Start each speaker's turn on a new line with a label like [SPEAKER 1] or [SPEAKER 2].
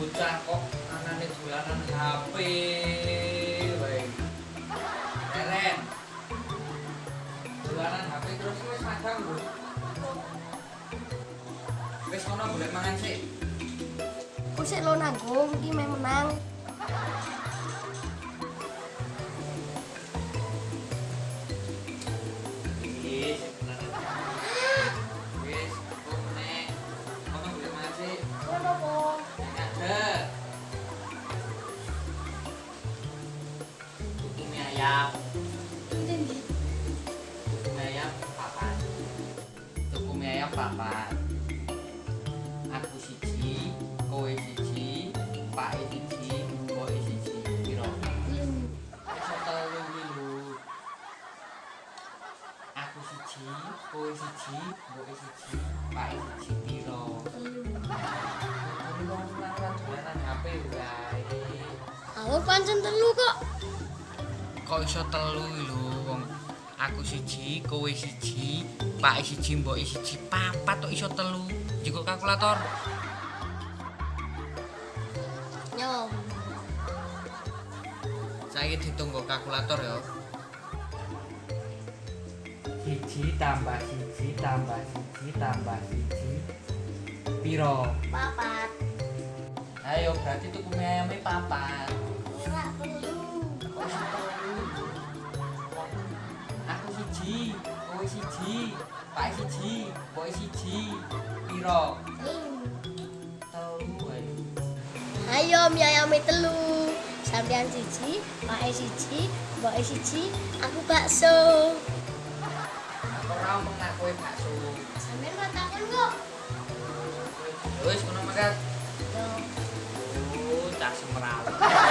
[SPEAKER 1] Bocah kok anane dolanan HP. Wae. Eren. Dolanan HP terus wis madang lho. Wis kono golek mangan sik.
[SPEAKER 2] Aku sik lo nanggung iki main menang.
[SPEAKER 1] Mie ayam.
[SPEAKER 2] Ndi?
[SPEAKER 1] Tuku mie ayam papat. Tuku mie ayam papat. Aku siji, kowe siji, Pak siji, Mbok siji. Piro? Iso telu iki lho. Aku siji, kowe siji, Mbok siji, Pak siji piro?
[SPEAKER 2] Aku pancen telu kok.
[SPEAKER 1] Kok iso telu lho wong aku siji, kowe siji, Pak siji, Mbok siji, papat kok iso telu. Jiko kalkulator.
[SPEAKER 2] Yo.
[SPEAKER 1] Saya dihitung nggo kalkulator ya. Siji tambah siji tambah siji tambah siji. Piro?
[SPEAKER 2] Papat.
[SPEAKER 1] Ayo berarti tuku mie ayame papat. Pak siji, pok siji. Piro? Telu ayo.
[SPEAKER 2] Ayo mi ayam telu. Sampean siji, pak siji, pok e e siji, aku bakso.
[SPEAKER 1] Aku ora mengaku bakso.
[SPEAKER 2] Sampeyan ora takon kok.
[SPEAKER 1] Wis ngono makan.
[SPEAKER 2] Yo.
[SPEAKER 1] Oh, tak semrawut.